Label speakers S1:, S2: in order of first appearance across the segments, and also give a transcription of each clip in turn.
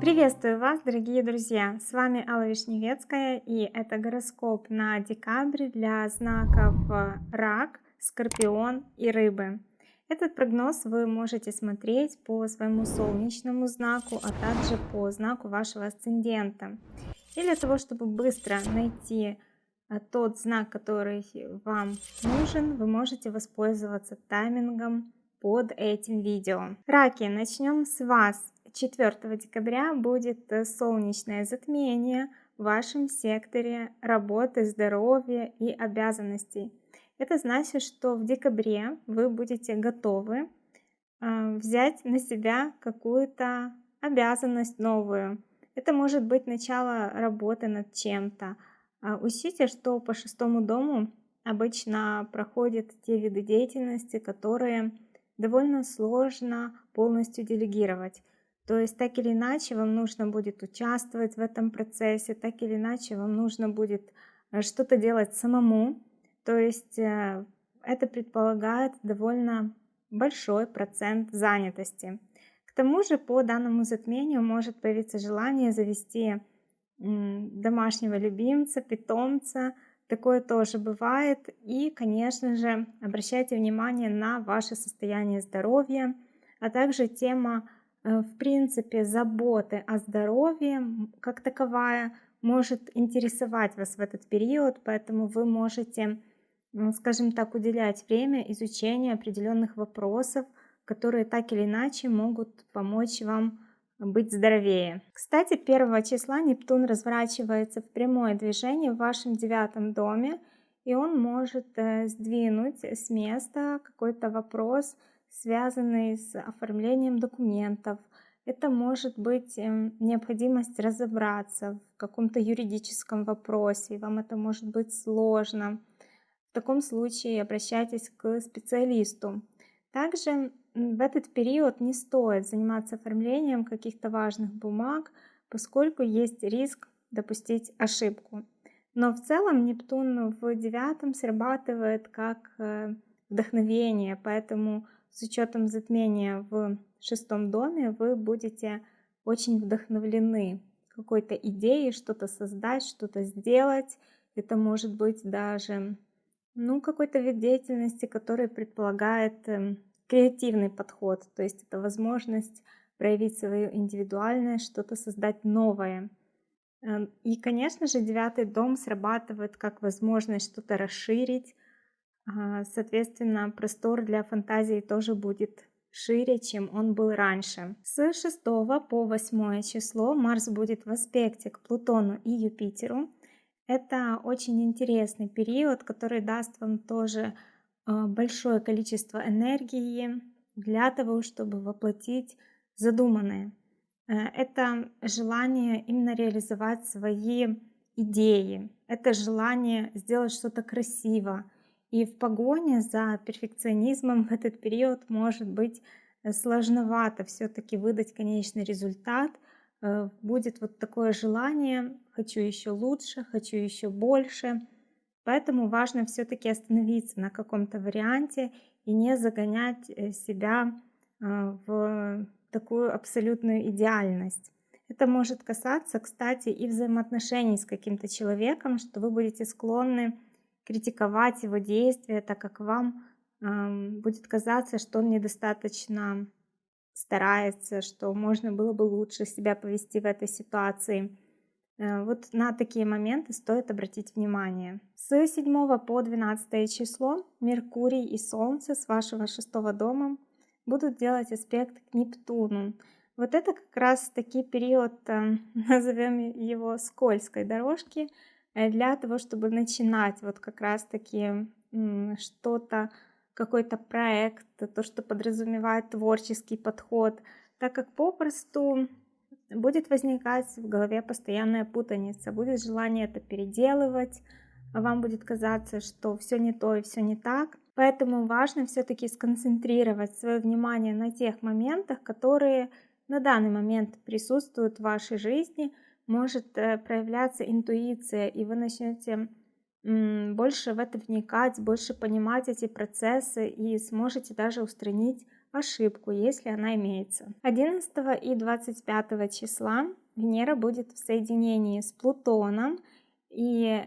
S1: Приветствую вас, дорогие друзья! С вами Алла Вишневецкая и это гороскоп на декабрь для знаков э, Рак, Скорпион и Рыбы. Этот прогноз вы можете смотреть по своему солнечному знаку, а также по знаку вашего асцендента. И для того, чтобы быстро найти э, тот знак, который вам нужен, вы можете воспользоваться таймингом под этим видео. Раки, начнем с вас. 4 декабря будет э, солнечное затмение в вашем секторе работы, здоровья и обязанностей. Это значит, что в декабре вы будете готовы э, взять на себя какую-то обязанность новую. Это может быть начало работы над чем-то. А учтите, что по шестому дому обычно проходят те виды деятельности, которые довольно сложно полностью делегировать. То есть так или иначе вам нужно будет участвовать в этом процессе, так или иначе вам нужно будет э, что-то делать самому. То есть э, это предполагает довольно большой процент занятости. К тому же по данному затмению может появиться желание завести домашнего любимца, питомца. Такое тоже бывает. И, конечно же, обращайте внимание на ваше состояние здоровья, а также тема Э, в принципе, заботы о здоровье как таковая может интересовать вас в этот период, поэтому вы можете, скажем так, уделять время изучению определенных вопросов, которые так или иначе могут помочь вам быть здоровее. Кстати, 1 числа Нептун разворачивается в прямое движение в вашем девятом доме, и он может э, сдвинуть с места какой-то вопрос, связанные с оформлением документов. Это может быть эм, необходимость разобраться в каком-то юридическом вопросе, вам это может быть сложно. В таком случае обращайтесь к специалисту. Также в этот период не стоит заниматься оформлением каких-то важных бумаг, поскольку есть риск допустить ошибку. Но в целом Нептун в девятом срабатывает как э, вдохновение, поэтому с учетом затмения в шестом доме вы будете очень вдохновлены какой-то идеей, что-то создать, что-то сделать. Это может быть даже ну, какой-то вид деятельности, который предполагает э, креативный подход. То есть это возможность проявить свою индивидуальность, что-то создать новое. Эм, и, конечно же, девятый дом срабатывает как возможность что-то расширить, Соответственно, простор для фантазии тоже будет шире, чем он был раньше. С 6 по 8 число Марс будет в аспекте к Плутону и Юпитеру. Это очень интересный период, который даст вам тоже а, большое количество энергии для того, чтобы воплотить задуманное. Э, это желание именно реализовать свои идеи, это желание сделать что-то красиво, и в погоне за перфекционизмом в этот период может быть э, сложновато все-таки выдать конечный результат. Э, будет вот такое желание, хочу еще лучше, хочу еще больше. Поэтому важно все-таки остановиться на каком-то варианте и не загонять э, себя в такую абсолютную идеальность. Это может касаться, кстати, и взаимоотношений с каким-то человеком, что вы будете склонны критиковать его действия, так как вам э, будет казаться, что он недостаточно старается, что можно было бы лучше себя повести в этой ситуации. Э, вот на такие моменты стоит обратить внимание. С 7 по 12 число Меркурий и Солнце с вашего шестого дома будут делать аспект к Нептуну. Вот это как раз таки период, э, назовем его скользкой дорожки, Э, для того, чтобы начинать вот как раз-таки что-то, какой-то проект, то, что подразумевает творческий подход, так как попросту будет возникать в голове постоянная путаница, будет желание это переделывать, вам будет казаться, что все не то и все не так. Поэтому важно все-таки сконцентрировать свое внимание на тех моментах, которые на данный момент присутствуют в вашей жизни – может э, проявляться интуиция, и вы начнете больше в это вникать, больше понимать эти процессы и сможете даже устранить ошибку, если она имеется. 11 и 25 числа Венера будет в соединении с Плутоном, и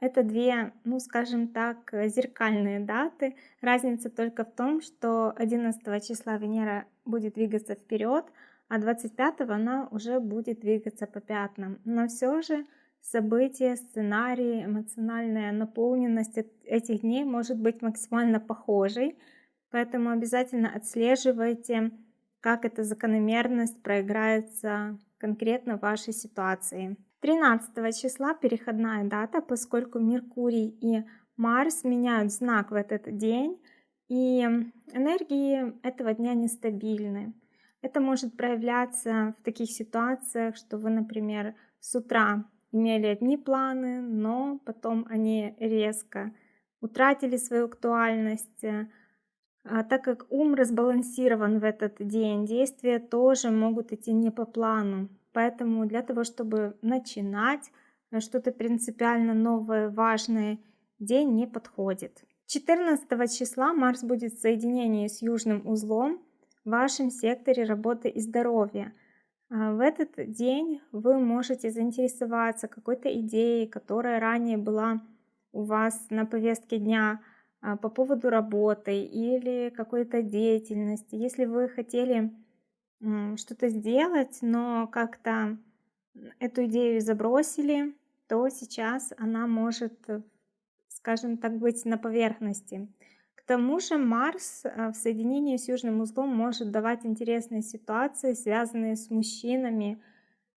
S1: это две, ну скажем так, зеркальные даты. Разница только в том, что 11 числа Венера будет двигаться вперед, а 25 она уже будет двигаться по пятнам. Но все же события, сценарии, эмоциональная наполненность этих дней может быть максимально похожей, поэтому обязательно отслеживайте, как эта закономерность проиграется конкретно в вашей ситуации. 13 числа переходная дата, поскольку Меркурий и Марс меняют знак в этот день, и энергии этого дня нестабильны. Это может проявляться в таких ситуациях, что вы, например, с утра имели одни планы, но потом они резко утратили свою актуальность. А так как ум разбалансирован в этот день, действия тоже могут идти не по плану. Поэтому для того, чтобы начинать э, что-то принципиально новое, важное, день не подходит. 14 числа Марс будет в соединении с южным узлом в вашем секторе работы и здоровья. А, в этот день вы можете заинтересоваться какой-то идеей, которая ранее была у вас на повестке дня по поводу работы или какой-то деятельности. Если вы хотели что-то сделать, но как-то эту идею забросили, то сейчас она может, скажем так, быть на поверхности. К тому же Марс э, в соединении с южным узлом может давать интересные ситуации, связанные с мужчинами,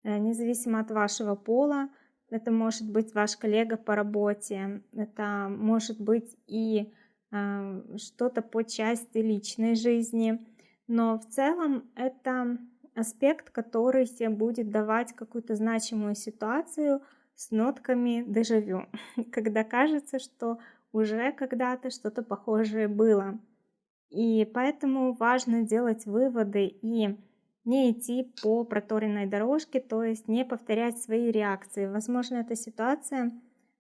S1: э, независимо от вашего пола. Это может быть ваш коллега по работе, это может быть и э, что-то по части личной жизни. Но в целом это аспект, который тебе будет давать какую-то значимую ситуацию с нотками дежавю, когда кажется, что уже когда-то что-то похожее было. И поэтому важно делать выводы и не идти по проторенной дорожке, то есть не повторять свои реакции. Возможно, эта ситуация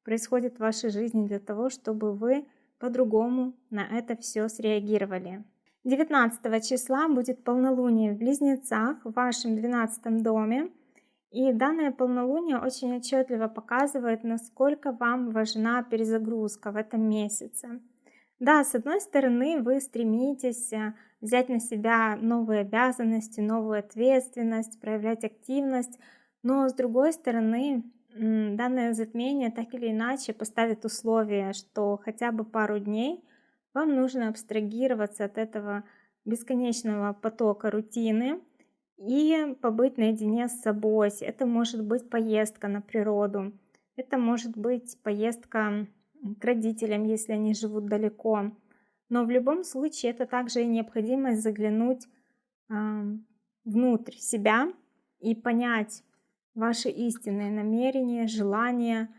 S1: происходит в вашей жизни для того, чтобы вы по-другому на это все среагировали. 19 числа будет полнолуние в Близнецах в вашем 12 доме. И данное полнолуние очень отчетливо показывает, насколько вам важна перезагрузка в этом месяце. Да, с одной стороны, вы стремитесь э, взять на себя новые обязанности, новую ответственность, проявлять активность, но с другой стороны, данное затмение так или иначе поставит условие, что хотя бы пару дней вам нужно абстрагироваться от этого бесконечного потока рутины, и побыть наедине с собой. Это может быть поездка на природу, это может быть поездка к родителям, если они живут далеко. Но в любом случае это также и необходимость заглянуть э, внутрь себя и понять ваши истинные намерения, желания,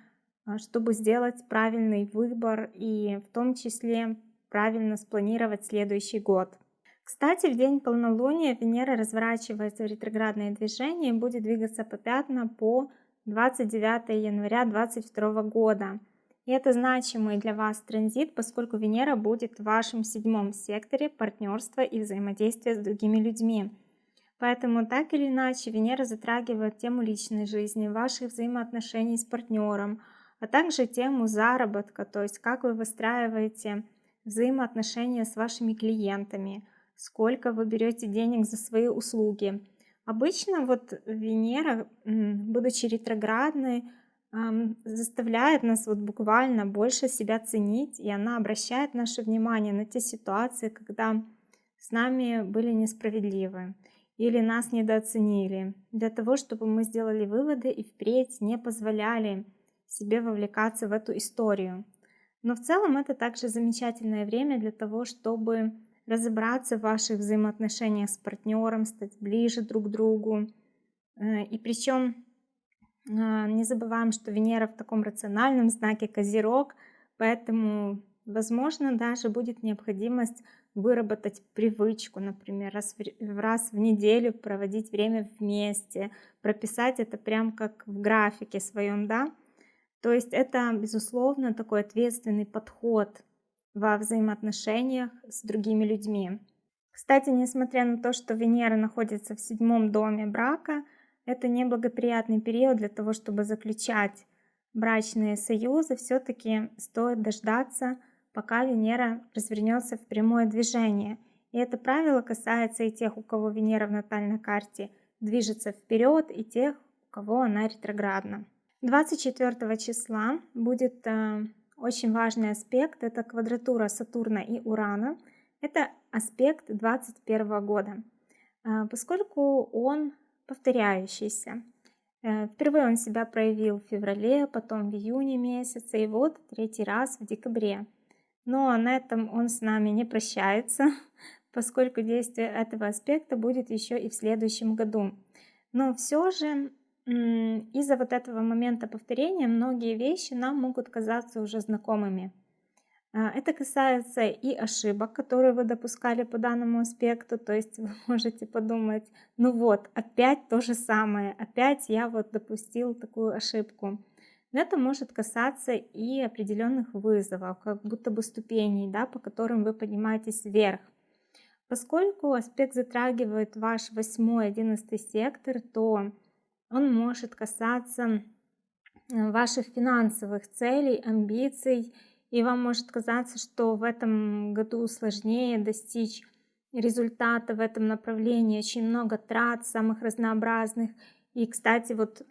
S1: чтобы сделать правильный выбор и в том числе правильно спланировать следующий год. Кстати, в день полнолуния Венера разворачивается в ретроградное движение и будет двигаться по пятна по 29 января 2022 года. И это значимый для вас транзит, поскольку Венера будет в вашем седьмом секторе партнерства и взаимодействия с другими людьми. Поэтому так или иначе Венера затрагивает тему личной жизни, ваших взаимоотношений с партнером, а также тему заработка, то есть как вы выстраиваете взаимоотношения с вашими клиентами – сколько вы берете денег за свои услуги. Обычно вот Венера, будучи ретроградной, заставляет нас вот буквально больше себя ценить, и она обращает наше внимание на те ситуации, когда с нами были несправедливы или нас недооценили, для того, чтобы мы сделали выводы и впредь не позволяли себе вовлекаться в эту историю. Но в целом это также замечательное время для того, чтобы разобраться в ваших взаимоотношениях с партнером, стать ближе друг к другу. Э, и причем не забываем, что Венера в таком рациональном знаке Козерог, поэтому, возможно, даже будет необходимость выработать привычку, например, раз в, раз в неделю проводить время вместе, прописать это прям как в графике своем, да, То есть это, безусловно, такой ответственный подход во взаимоотношениях с другими людьми. Кстати, несмотря на то, что Венера находится в седьмом доме брака, это неблагоприятный период для того, чтобы заключать брачные союзы. Все-таки стоит дождаться, пока Венера развернется в прямое движение. И это правило касается и тех, у кого Венера в натальной карте движется вперед, и тех, у кого она ретроградна. 24 числа будет э, очень важный аспект, это квадратура Сатурна и Урана. Это аспект 21 года, э, поскольку он повторяющийся. Э, впервые он себя проявил в феврале, потом в июне месяце, и вот третий раз в декабре. Но на этом он с нами не прощается, поскольку действие этого аспекта будет еще и в следующем году. Но все же из-за вот этого момента повторения многие вещи нам могут казаться уже знакомыми. А, это касается и ошибок, которые вы допускали по данному аспекту, то есть вы можете подумать, ну вот, опять то же самое, опять я вот допустил такую ошибку. Это может касаться и определенных вызовов, как будто бы ступеней, да, по которым вы поднимаетесь вверх. Поскольку аспект затрагивает ваш 8-11 сектор, то он может касаться ваших финансовых целей, амбиций, и вам может казаться, что в этом году сложнее достичь результата в этом направлении, очень много трат самых разнообразных. И, кстати, вот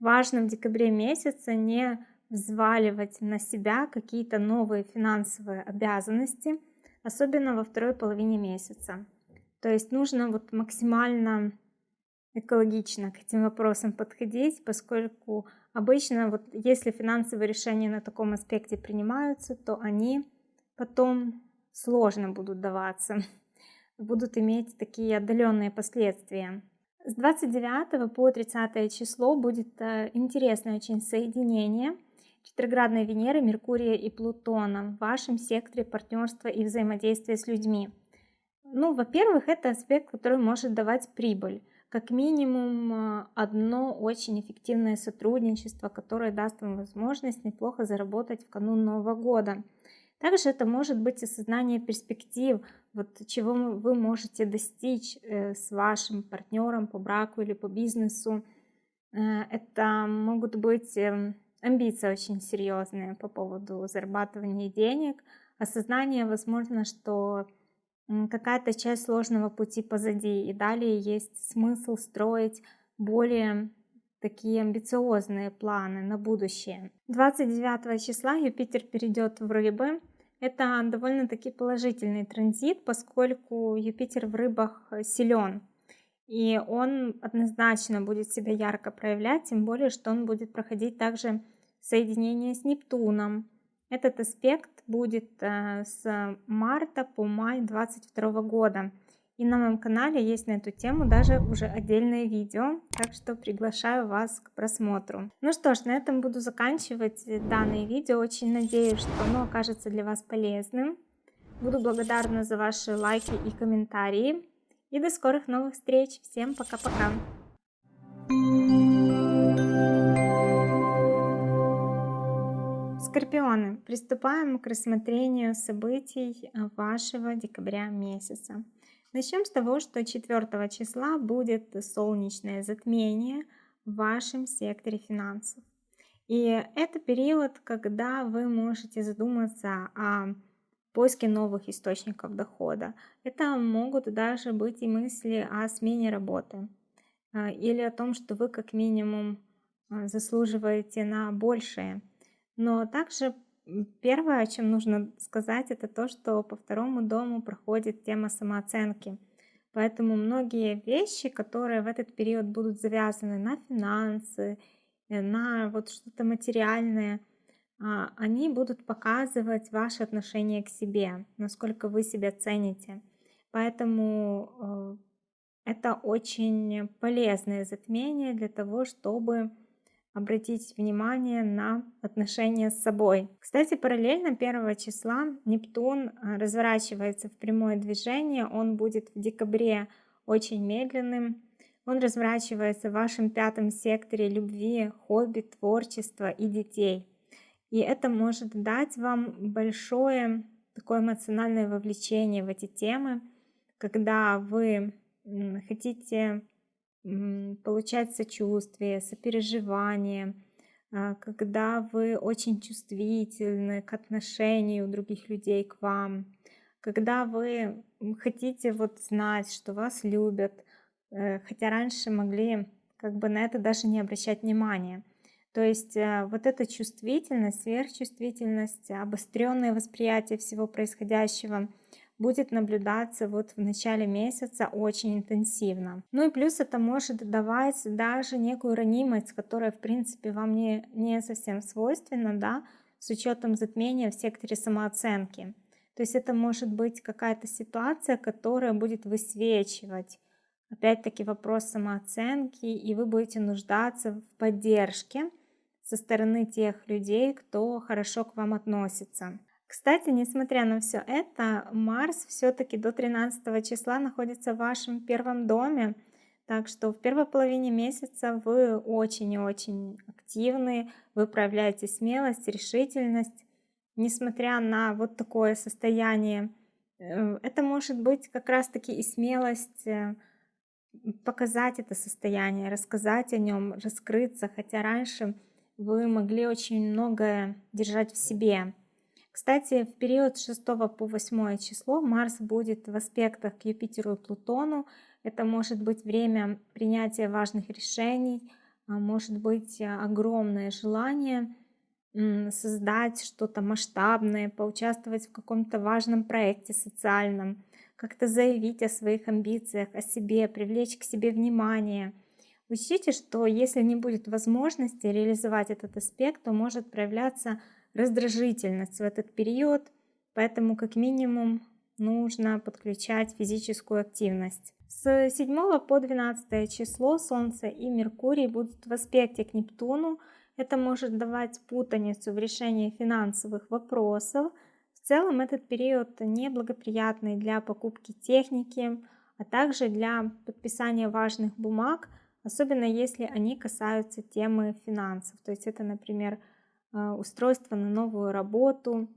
S1: важно в декабре месяце не взваливать на себя какие-то новые финансовые обязанности, особенно во второй половине месяца. То есть нужно вот максимально экологично к этим вопросам подходить, поскольку обычно вот если финансовые решения на таком аспекте принимаются, то они потом сложно будут даваться, будут иметь такие отдаленные последствия. С 29 по 30 число будет э, интересное очень соединение ретроградной Венеры, Меркурия и Плутона в вашем секторе партнерства и взаимодействия с людьми. Ну, во-первых, это аспект, который может давать прибыль как минимум а, одно очень эффективное сотрудничество, которое даст вам возможность неплохо заработать в канун Нового года. Также это может быть осознание перспектив, вот чего вы можете достичь э, с вашим партнером по браку или по бизнесу. Э, это могут быть эм, амбиции очень серьезные по поводу зарабатывания денег, осознание, возможно, что какая-то часть сложного пути позади, и далее есть смысл строить более такие амбициозные планы на будущее. 29 числа Юпитер перейдет в рыбы. Это довольно-таки положительный транзит, поскольку Юпитер в рыбах силен. И он однозначно будет себя ярко проявлять, тем более, что он будет проходить также соединение с Нептуном. Этот аспект будет э, с марта по май 2022 года. И на моем канале есть на эту тему даже уже отдельное видео, так что приглашаю вас к просмотру. Ну что ж, на этом буду заканчивать данное видео. Очень надеюсь, что оно окажется для вас полезным. Буду благодарна за ваши лайки и комментарии. И до скорых новых встреч. Всем пока-пока. Скорпионы, приступаем к рассмотрению событий вашего декабря месяца. Начнем с того, что 4 числа будет солнечное затмение в вашем секторе финансов. И это период, когда вы можете задуматься о поиске новых источников дохода. Это могут даже быть и мысли о смене работы э, или о том, что вы как минимум э, заслуживаете на большее. Но также первое, о чем нужно сказать, это то, что по второму дому проходит тема самооценки. Поэтому многие вещи, которые в этот период будут завязаны на финансы, э, на вот что-то материальное, а, они будут показывать ваше отношение к себе, насколько вы себя цените. Поэтому э, это очень полезное затмение для того, чтобы обратить внимание на отношения с собой. Кстати, параллельно 1 числа Нептун э, разворачивается в прямое движение. Он будет в декабре очень медленным. Он разворачивается в вашем пятом секторе любви, хобби, творчества и детей. И это может дать вам большое такое эмоциональное вовлечение в эти темы, когда вы хотите получать сочувствие, сопереживание, а, когда вы очень чувствительны к отношению других людей к вам, когда вы хотите вот знать, что вас любят, э, хотя раньше могли как бы на это даже не обращать внимания. То есть э, вот эта чувствительность, сверхчувствительность, обостренное восприятие всего происходящего будет наблюдаться вот в начале месяца очень интенсивно. Ну и плюс это может давать даже некую ранимость, которая в принципе вам не, не совсем свойственна, да, с учетом затмения в секторе самооценки. То есть это может быть какая-то ситуация, которая будет высвечивать опять-таки вопрос самооценки, и вы будете нуждаться в поддержке со стороны тех людей, кто хорошо к вам относится. Кстати, несмотря на все это, Марс все-таки до 13 числа находится в вашем первом доме. Так что в первой половине месяца вы очень и очень активны, вы проявляете смелость, решительность. Несмотря на вот такое состояние, э, это может быть как раз-таки и смелость э, показать это состояние, рассказать о нем, раскрыться, хотя раньше вы могли очень многое держать в себе. Кстати, в период с 6 по 8 число Марс будет в аспектах к Юпитеру и Плутону. Это может быть время принятия важных решений, а может быть огромное желание создать что-то масштабное, поучаствовать в каком-то важном проекте социальном, как-то заявить о своих амбициях, о себе, привлечь к себе внимание. Учтите, что если не будет возможности реализовать этот аспект, то может проявляться раздражительность в этот период, поэтому как минимум нужно подключать физическую активность. С 7 по 12 число Солнце и Меркурий будут в аспекте к Нептуну. Это может давать путаницу в решении финансовых вопросов. В целом этот период неблагоприятный для покупки техники, а также для подписания важных бумаг, особенно если они касаются темы финансов. То есть это, например, устройство на новую работу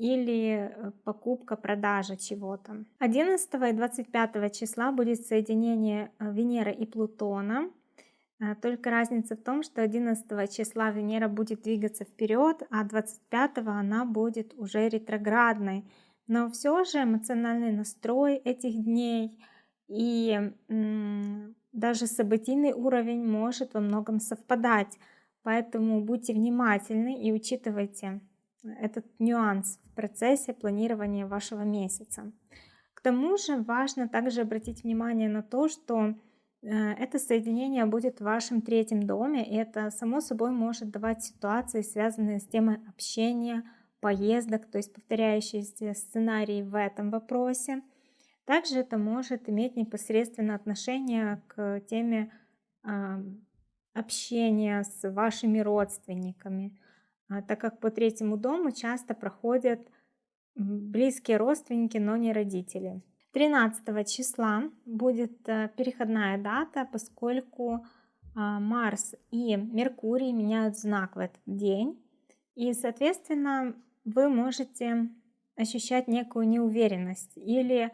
S1: или э, покупка, продажа чего-то. 11 и 25 числа будет соединение э, Венеры и Плутона. А, только разница в том, что 11 числа Венера будет двигаться вперед, а 25 она будет уже ретроградной. Но все же эмоциональный настрой этих дней и даже событийный уровень может во многом совпадать. Поэтому будьте внимательны и учитывайте этот нюанс в процессе планирования вашего месяца. К тому же важно также обратить внимание на то, что э, это соединение будет в вашем третьем доме, и это само собой может давать ситуации, связанные с темой общения, поездок, то есть повторяющиеся сценарии в этом вопросе. Также это может иметь непосредственно отношение к теме общения с вашими родственниками, а, так как по третьему дому часто проходят близкие родственники, но не родители. 13 числа будет э, переходная дата, поскольку а, Марс и Меркурий меняют знак в этот день. И, соответственно, вы можете ощущать некую неуверенность или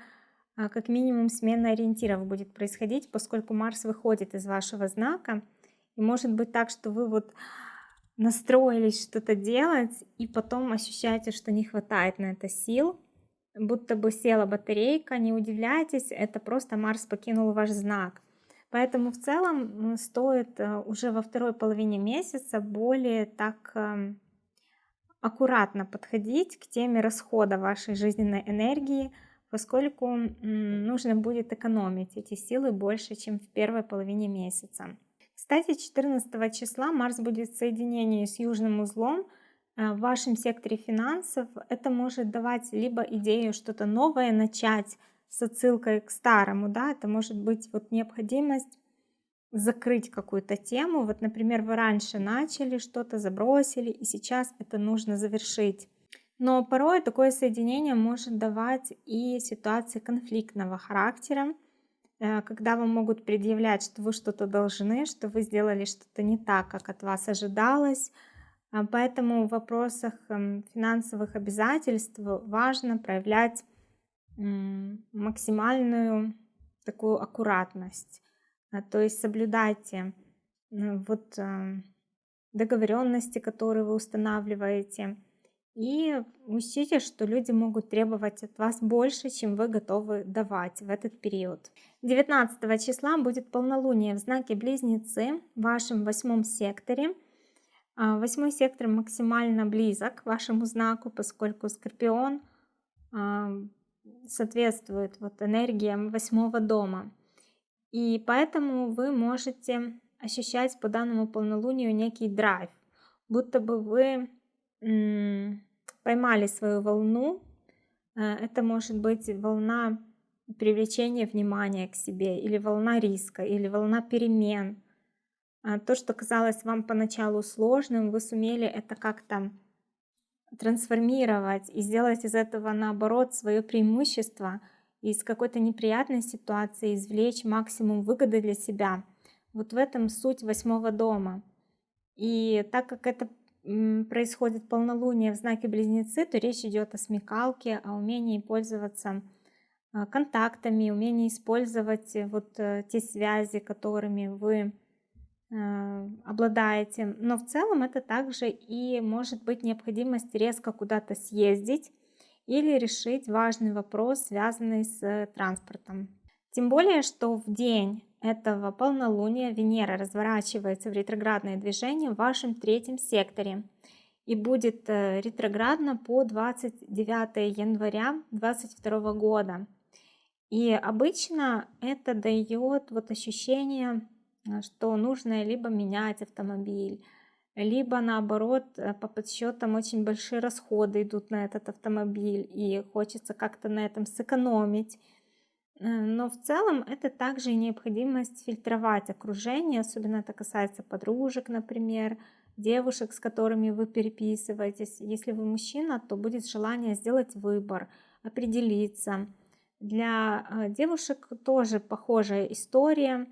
S1: а, как минимум смена ориентиров будет происходить, поскольку Марс выходит из вашего знака – и может быть так, что вы вот настроились что-то делать, и потом ощущаете, что не хватает на это сил, будто бы села батарейка, не удивляйтесь, это просто Марс покинул ваш знак. Поэтому в целом стоит э, уже во второй половине месяца более так эм, аккуратно подходить к теме расхода вашей жизненной энергии, поскольку нужно будет экономить эти силы больше, чем в первой половине месяца. Кстати, 14 числа Марс будет в соединении с южным узлом э, в вашем секторе финансов. Это может давать либо идею что-то новое начать с отсылкой к старому, да, это может быть вот необходимость закрыть какую-то тему. Вот, например, вы раньше начали что-то, забросили, и сейчас это нужно завершить. Но порой такое соединение может давать и ситуации конфликтного характера, когда вам могут предъявлять, что вы что-то должны, что вы сделали что-то не так, как от вас ожидалось. А, поэтому в вопросах эм, финансовых обязательств важно проявлять максимальную такую аккуратность. А, то есть соблюдайте вот э, договоренности, которые вы устанавливаете, и учтите, что люди могут требовать от вас больше, чем вы готовы давать в этот период. 19 числа будет полнолуние в знаке Близнецы в вашем восьмом секторе. А, восьмой сектор максимально близок к вашему знаку, поскольку Скорпион а, соответствует вот энергиям восьмого дома. И поэтому вы можете ощущать по данному полнолунию некий драйв, будто бы вы поймали свою волну. Э, это может быть волна привлечения внимания к себе, или волна риска, или волна перемен. А то, что казалось вам поначалу сложным, вы сумели это как-то трансформировать и сделать из этого, наоборот, свое преимущество, из какой-то неприятной ситуации извлечь максимум выгоды для себя. Вот в этом суть восьмого дома. И так как это происходит полнолуние в знаке Близнецы, то речь идет о смекалке, о умении пользоваться а, контактами, умении использовать э, вот э, те связи, которыми вы а, обладаете. Но в целом это также и может быть необходимость резко куда-то съездить или решить важный вопрос, связанный с транспортом. Тем более, что в день этого полнолуния Венера разворачивается в ретроградное движение в вашем третьем секторе и будет э, ретроградно по 29 января 2022 года. И обычно это дает вот ощущение, э, что нужно либо менять автомобиль, либо наоборот э, по подсчетам очень большие расходы идут на этот автомобиль и хочется как-то на этом сэкономить но в целом это также необходимость фильтровать окружение, особенно это касается подружек, например, девушек, с которыми вы переписываетесь. Если вы мужчина, то будет желание сделать выбор, определиться. Для э, девушек тоже похожая история,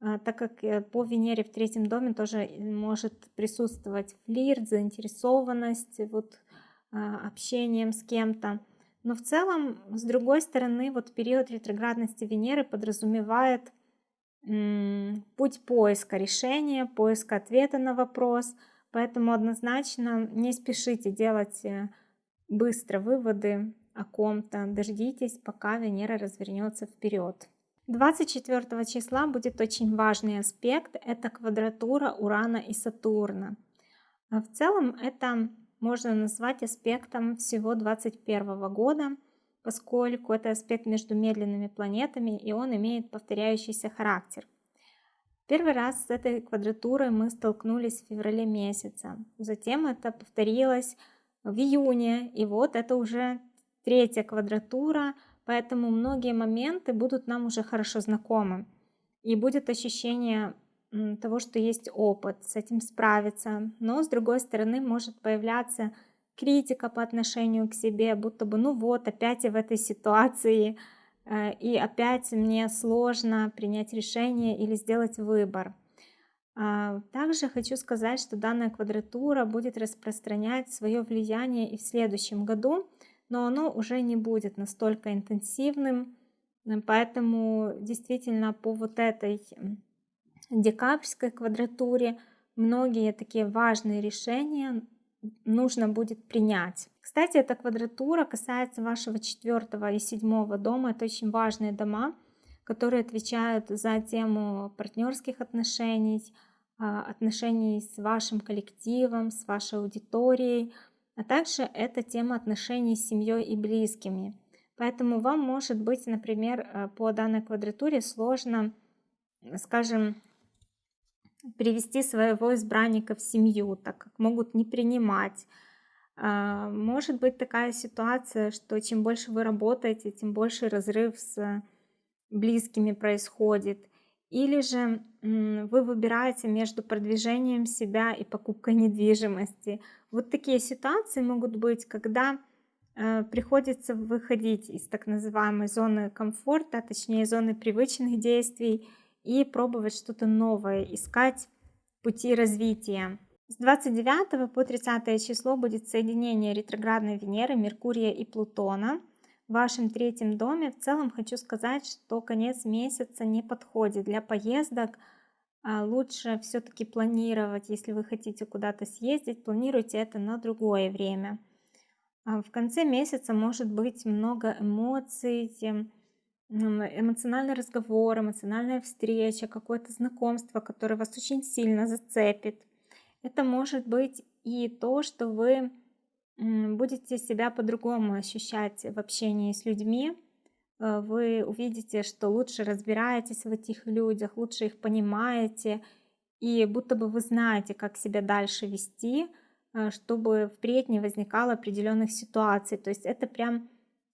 S1: э, так как по Венере в третьем доме тоже может присутствовать флирт, заинтересованность вот, общением с кем-то. Но в целом, с другой стороны, вот период ретроградности Венеры подразумевает путь поиска решения, поиска ответа на вопрос. Поэтому однозначно не спешите делать э, быстро выводы о ком-то. Дождитесь, пока Венера развернется вперед. 24 числа будет очень важный аспект. Это квадратура Урана и Сатурна. А в целом это можно назвать аспектом всего 2021 года, поскольку это аспект между медленными планетами, и он имеет повторяющийся характер. Первый раз с этой квадратурой мы столкнулись в феврале месяце. Затем это повторилось в июне, и вот это уже третья квадратура, поэтому многие моменты будут нам уже хорошо знакомы. И будет ощущение того, что есть опыт, с этим справиться. Но с другой стороны может появляться критика по отношению к себе, будто бы, ну вот, опять я в этой ситуации, э, и опять мне сложно принять решение или сделать выбор. А, также хочу сказать, что данная квадратура будет распространять свое влияние и в следующем году, но оно уже не будет настолько интенсивным, поэтому действительно по вот этой декабрьской квадратуре многие такие важные решения нужно будет принять. Кстати, эта квадратура касается вашего четвертого и седьмого дома. Это очень важные дома, которые отвечают за тему партнерских отношений, а, отношений с вашим коллективом, с вашей аудиторией, а также это тема отношений с семьей и близкими. Поэтому вам может быть, например, э, по данной квадратуре сложно, скажем, привести своего избранника в семью, так как могут не принимать. А, может быть такая ситуация, что чем больше вы работаете, тем больше разрыв с близкими происходит. Или же вы выбираете между продвижением себя и покупкой недвижимости. Вот такие ситуации могут быть, когда э, приходится выходить из так называемой зоны комфорта, точнее зоны привычных действий и пробовать что-то новое, искать пути развития. С 29 по 30 число будет соединение ретроградной Венеры, Меркурия и Плутона в вашем третьем доме. В целом хочу сказать, что конец месяца не подходит для поездок. А лучше все-таки планировать, если вы хотите куда-то съездить, планируйте это на другое время. А в конце месяца может быть много эмоций, эмоциональный разговор, эмоциональная встреча, какое-то знакомство, которое вас очень сильно зацепит. Это может быть и то, что вы будете себя по-другому ощущать в общении с людьми. Э, вы увидите, что лучше разбираетесь в этих людях, лучше их понимаете, и будто бы вы знаете, как себя дальше вести, э, чтобы впредь не возникало определенных ситуаций. То есть это прям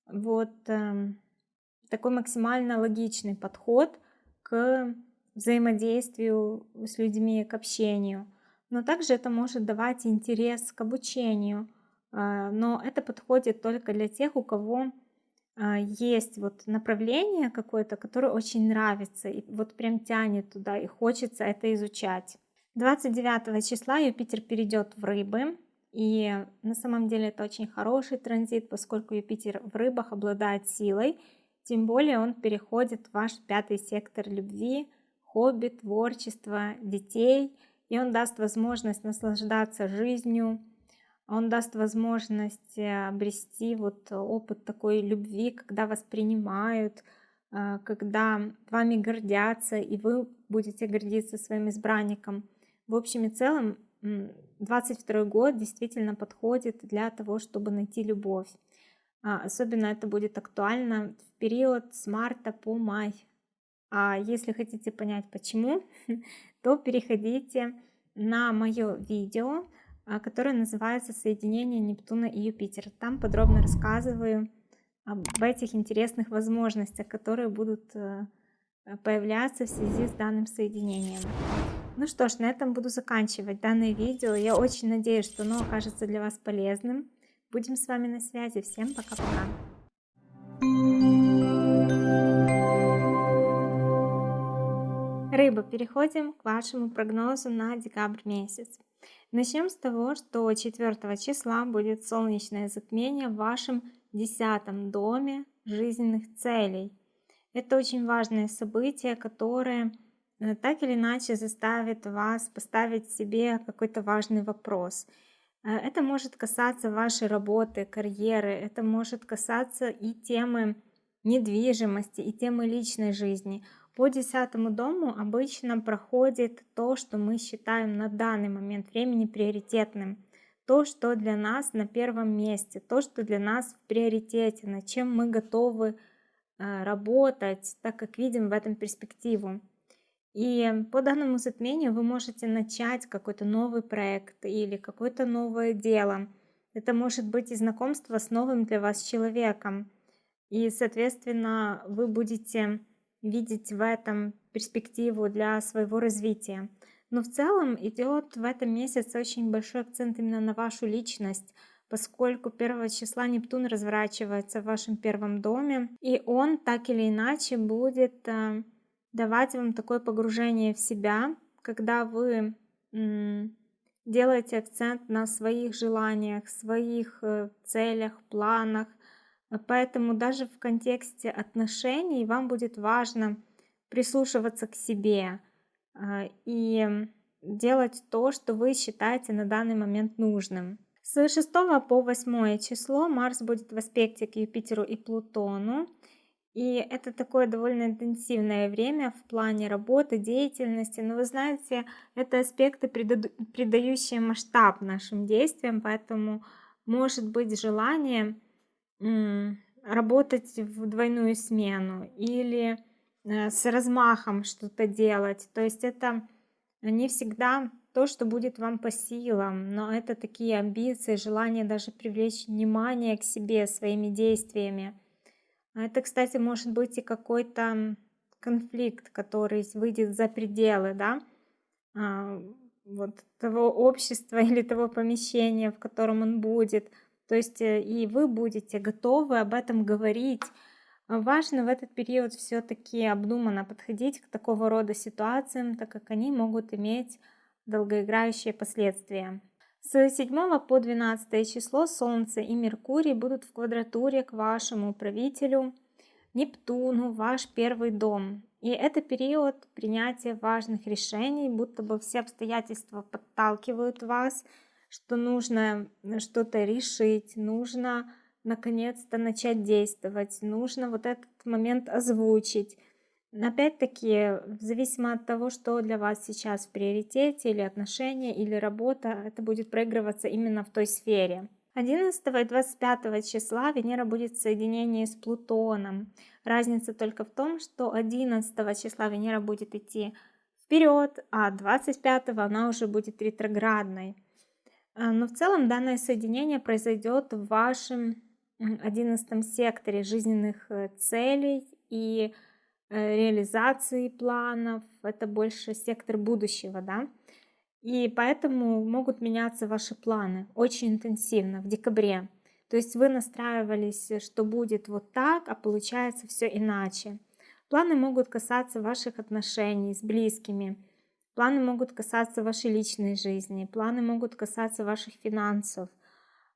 S1: вот эм, такой максимально логичный подход к взаимодействию с людьми, к общению но также это может давать интерес к обучению. А, но это подходит только для тех, у кого а, есть вот направление какое-то, которое очень нравится, и вот прям тянет туда, и хочется это изучать. 29 числа Юпитер перейдет в рыбы, и на самом деле это очень хороший транзит, поскольку Юпитер в рыбах обладает силой, тем более он переходит в ваш пятый сектор любви, хобби, творчества, детей – и он даст возможность наслаждаться жизнью, он даст возможность э, обрести вот опыт такой любви, когда вас принимают, э, когда вами гордятся, и вы будете гордиться своим избранником. В общем и целом, 22 год действительно подходит для того, чтобы найти любовь. А, особенно это будет актуально в период с марта по май. А если хотите понять почему, то переходите на мое видео, а, которое называется «Соединение Нептуна и Юпитера». Там подробно рассказываю об этих интересных возможностях, которые будут э, появляться в связи с данным соединением. Ну что ж, на этом буду заканчивать данное видео. Я очень надеюсь, что оно окажется для вас полезным. Будем с вами на связи. Всем пока-пока. Рыба, переходим к вашему прогнозу на декабрь месяц. Начнем с того, что 4 числа будет солнечное затмение в вашем десятом доме жизненных целей. Это очень важное событие, которое э, так или иначе заставит вас поставить себе какой-то важный вопрос. Э, это может касаться вашей работы, карьеры, это может касаться и темы недвижимости, и темы личной жизни – по десятому дому обычно проходит то, что мы считаем на данный момент времени приоритетным. То, что для нас на первом месте, то, что для нас в приоритете, над чем мы готовы э, работать, так как видим в этом перспективу. И по данному затмению вы можете начать какой-то новый проект или какое-то новое дело. Это может быть и знакомство с новым для вас человеком. И, соответственно, вы будете видеть в этом перспективу для своего развития. Но в целом идет в этом месяце очень большой акцент именно на вашу личность, поскольку 1 числа Нептун разворачивается в вашем первом доме, и он так или иначе будет э, давать вам такое погружение в себя, когда вы делаете акцент на своих желаниях, своих э, целях, планах, поэтому даже в контексте отношений вам будет важно прислушиваться к себе а, и делать то, что вы считаете на данный момент нужным. С 6 по 8 число Марс будет в аспекте к Юпитеру и Плутону. И это такое довольно интенсивное время в плане работы, деятельности. Но вы знаете, это аспекты, придающие масштаб нашим действиям, поэтому может быть желание работать в двойную смену или э, с размахом что-то делать. То есть это не всегда то, что будет вам по силам, но это такие амбиции, желание даже привлечь внимание к себе своими действиями. Это, кстати, может быть и какой-то конфликт, который выйдет за пределы, да, а, вот того общества или того помещения, в котором он будет. То есть э, и вы будете готовы об этом говорить. Важно в этот период все-таки обдуманно подходить к такого рода ситуациям, так как они могут иметь долгоиграющие последствия. С 7 по 12 число Солнце и Меркурий будут в квадратуре к вашему правителю Нептуну, ваш первый дом. И это период принятия важных решений, будто бы все обстоятельства подталкивают вас, что нужно что-то решить, нужно наконец-то начать действовать, нужно вот этот момент озвучить. Опять-таки, зависимо от того, что для вас сейчас в приоритете, или отношения, или работа, это будет проигрываться именно в той сфере. 11 и 25 числа Венера будет в соединении с Плутоном. Разница только в том, что 11 числа Венера будет идти вперед, а 25 она уже будет ретроградной. А, но в целом данное соединение произойдет в вашем 11 секторе жизненных э, целей и Э, реализации планов, это больше сектор будущего, да. И поэтому могут меняться ваши планы очень интенсивно в декабре. То есть вы настраивались, что будет вот так, а получается все иначе. Планы могут касаться ваших отношений с близкими, планы могут касаться вашей личной жизни, планы могут касаться ваших финансов,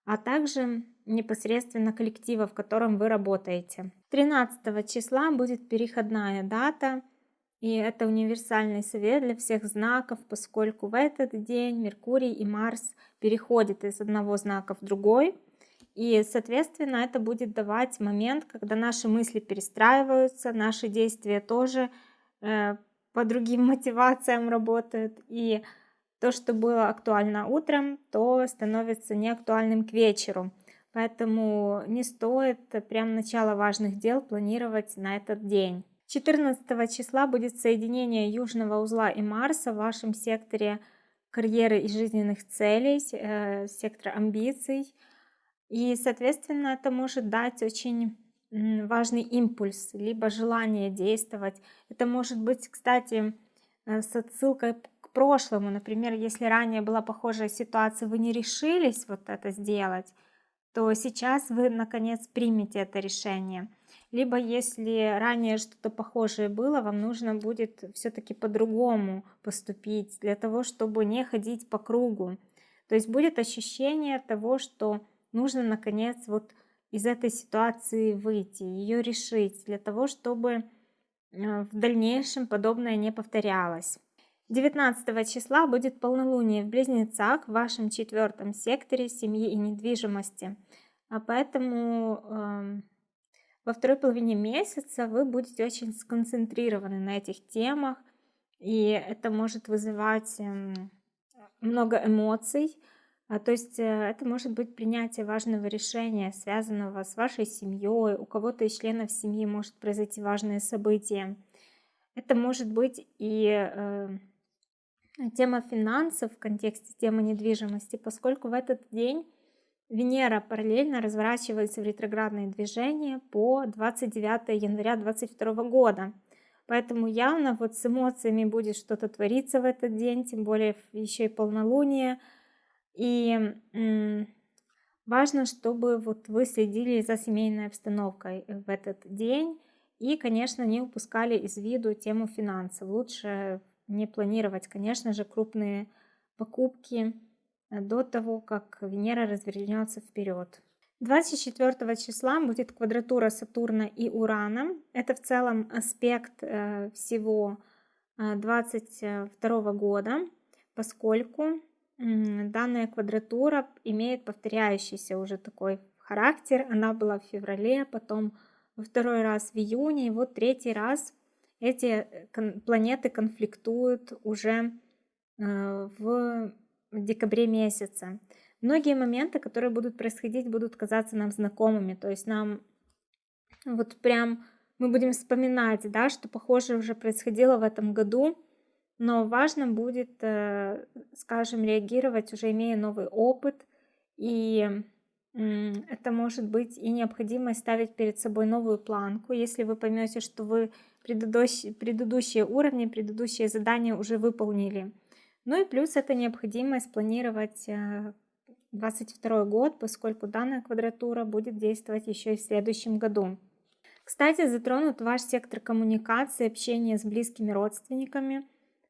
S1: а также непосредственно коллектива, в котором вы работаете. 13 числа будет переходная дата, и это универсальный совет для всех знаков, поскольку в этот день Меркурий и Марс переходят из одного знака в другой, и, соответственно, это будет давать момент, когда наши мысли перестраиваются, наши действия тоже э, по другим мотивациям работают, и то, что было актуально утром, то становится неактуальным к вечеру. Поэтому не стоит прям начало важных дел планировать на этот день. 14 числа будет соединение Южного узла и Марса в вашем секторе карьеры и жизненных целей, э, сектора амбиций. И, соответственно, это может дать очень важный импульс, либо желание действовать. Это может быть, кстати, э, с отсылкой прошлому. Например, если ранее была похожая ситуация, вы не решились вот это сделать, то сейчас вы наконец примете это решение. Либо если ранее что-то похожее было, вам нужно будет все-таки по-другому поступить, для того, чтобы не ходить по кругу. То есть будет ощущение того, что нужно наконец вот из этой ситуации выйти, ее решить, для того, чтобы э, в дальнейшем подобное не повторялось. 19 числа будет полнолуние в Близнецах в вашем четвертом секторе семьи и недвижимости. А поэтому э, во второй половине месяца вы будете очень сконцентрированы на этих темах, и это может вызывать э, много эмоций. А, то есть э, это может быть принятие важного решения, связанного с вашей семьей, у кого-то из членов семьи может произойти важное событие. Это может быть и э, тема финансов в контексте темы недвижимости, поскольку в этот день Венера параллельно разворачивается в ретроградное движение по 29 января 2022 года. Поэтому явно вот с эмоциями будет что-то твориться в этот день, тем более еще и полнолуние. И важно, чтобы вот вы следили за семейной обстановкой в этот день и, конечно, не упускали из виду тему финансов. Лучше не планировать, конечно же, крупные покупки э, до того, как Венера развернется вперед. 24 числа будет квадратура Сатурна и Урана. Это в целом аспект э, всего 22 э, года, поскольку данная квадратура имеет повторяющийся уже такой характер. Она была в феврале, потом во второй раз в июне, и вот третий раз эти э, планеты конфликтуют уже э, в декабре месяце. Многие моменты, которые будут происходить, будут казаться нам знакомыми. То есть нам вот прям мы будем вспоминать, да, что похоже уже происходило в этом году, но важно будет, э, скажем, реагировать, уже имея новый опыт, и это может быть и необходимо ставить перед собой новую планку, если вы поймете, что вы предыдущие, предыдущие уровни, предыдущие задания уже выполнили. Ну и плюс это необходимо спланировать э, 2022 год, поскольку данная квадратура будет действовать еще и в следующем году. Кстати, затронут ваш сектор коммуникации, общения с близкими родственниками,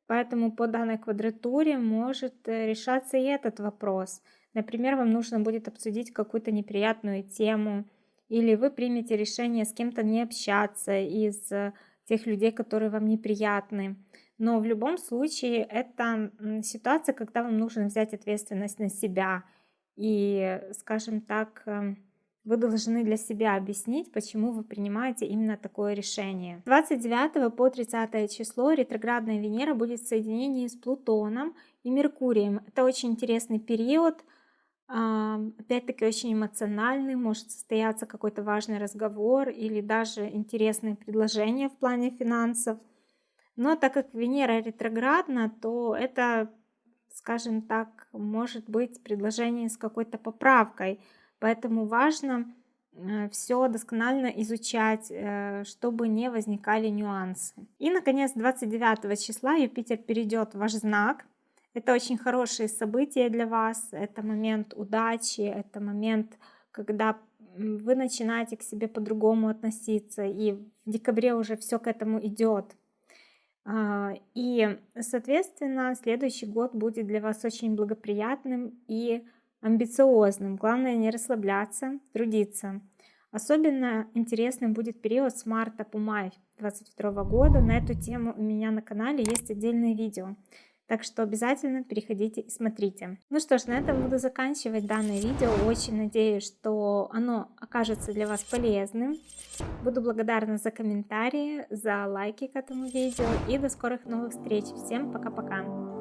S1: поэтому по данной квадратуре может э, решаться и этот вопрос. Например, вам нужно будет обсудить какую-то неприятную тему, или вы примете решение с кем-то не общаться из э, тех людей, которые вам неприятны. Но в любом случае это ситуация, когда вам нужно взять ответственность на себя и, скажем так, эм, вы должны для себя объяснить, почему вы принимаете именно такое решение. 29 по 30 число ретроградная Венера будет в соединении с Плутоном и Меркурием. Это очень интересный период, опять-таки очень эмоциональный, может состояться какой-то важный разговор или даже интересные предложения в плане финансов. Но так как Венера ретроградна, то это, скажем так, может быть предложение с какой-то поправкой – Поэтому важно э, все досконально изучать, э, чтобы не возникали нюансы. И, наконец, 29 числа Юпитер перейдет в ваш знак. Это очень хорошие события для вас, это момент удачи, это момент, когда вы начинаете к себе по-другому относиться, и в декабре уже все к этому идет. А, и, соответственно, следующий год будет для вас очень благоприятным и амбициозным. Главное не расслабляться, трудиться. Особенно интересным будет период с марта по май 2022 года. На эту тему у меня на канале есть отдельное видео. Так что обязательно переходите и смотрите. Ну что ж, на этом буду заканчивать данное видео. Очень надеюсь, что оно окажется для вас полезным. Буду благодарна за комментарии, за лайки к этому видео. И до скорых новых встреч. Всем пока-пока.